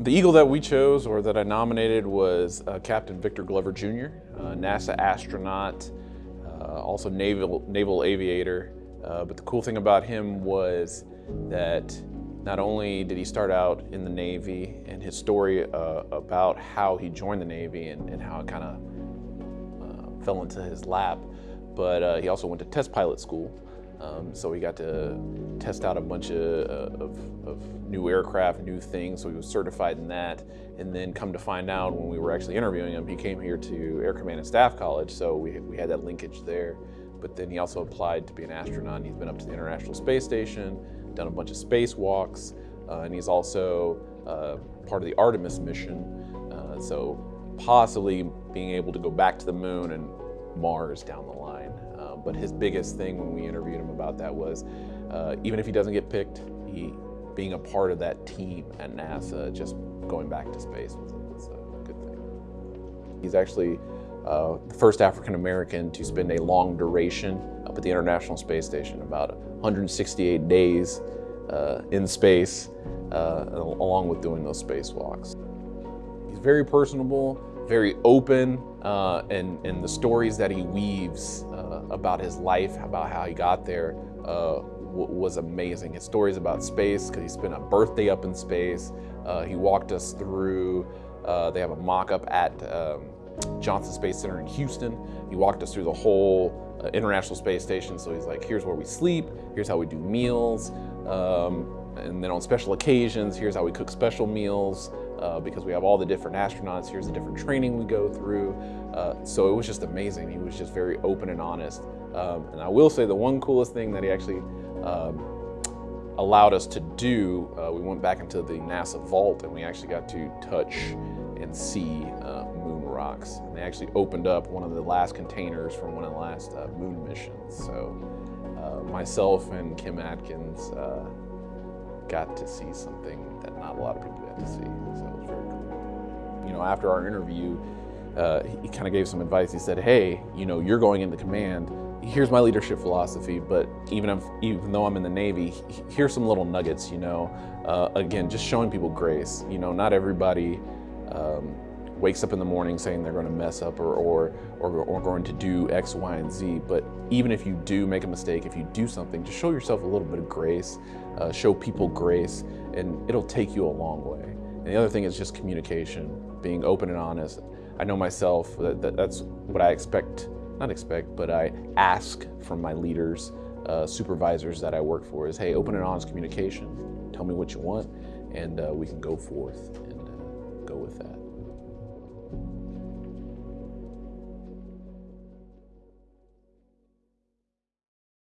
The Eagle that we chose or that I nominated was uh, Captain Victor Glover Jr., uh, NASA astronaut, uh, also naval, naval aviator. Uh, but the cool thing about him was that not only did he start out in the Navy and his story uh, about how he joined the Navy and, and how it kind of uh, fell into his lap, but he also went to test pilot school um, so we got to test out a bunch of, of, of, new aircraft, new things, so he was certified in that. And then come to find out when we were actually interviewing him, he came here to Air Command and Staff College, so we, we had that linkage there. But then he also applied to be an astronaut, he's been up to the International Space Station, done a bunch of spacewalks, uh, and he's also uh, part of the Artemis mission. Uh, so possibly being able to go back to the moon and Mars down the line. Uh, but his biggest thing when we interviewed him about that was, uh, even if he doesn't get picked, he being a part of that team at NASA, just going back to space was, was a good thing. He's actually uh, the first African American to spend a long duration up at the International Space Station, about 168 days uh, in space, uh, along with doing those spacewalks. He's very personable, very open, uh, and, and the stories that he weaves uh, about his life, about how he got there, uh, was amazing. His stories about space, because he spent a birthday up in space. Uh, he walked us through, uh, they have a mock-up at um, Johnson Space Center in Houston. He walked us through the whole uh, International Space Station. So he's like, here's where we sleep, here's how we do meals. Um, and then on special occasions, here's how we cook special meals uh, because we have all the different astronauts. Here's the different training we go through. Uh, so it was just amazing. He was just very open and honest. Um, and I will say the one coolest thing that he actually um, allowed us to do, uh, we went back into the NASA vault and we actually got to touch and see uh, moon rocks. And they actually opened up one of the last containers from one of the last uh, moon missions. So uh, myself and Kim Atkins got to see something that not a lot of people got to see. You know, after our interview, uh, he kind of gave some advice. He said, hey, you know, you're going into command. Here's my leadership philosophy, but even if, even though I'm in the Navy, here's some little nuggets, you know. Uh, again, just showing people grace. You know, not everybody um, wakes up in the morning saying they're going to mess up or, or, or, or going to do X, Y, and Z. But even if you do make a mistake, if you do something, just show yourself a little bit of grace, uh, show people grace, and it'll take you a long way. And the other thing is just communication, being open and honest. I know myself that, that that's what I expect, not expect, but I ask from my leaders, uh, supervisors that I work for is, hey, open and honest communication. Tell me what you want, and uh, we can go forth and uh, go with that.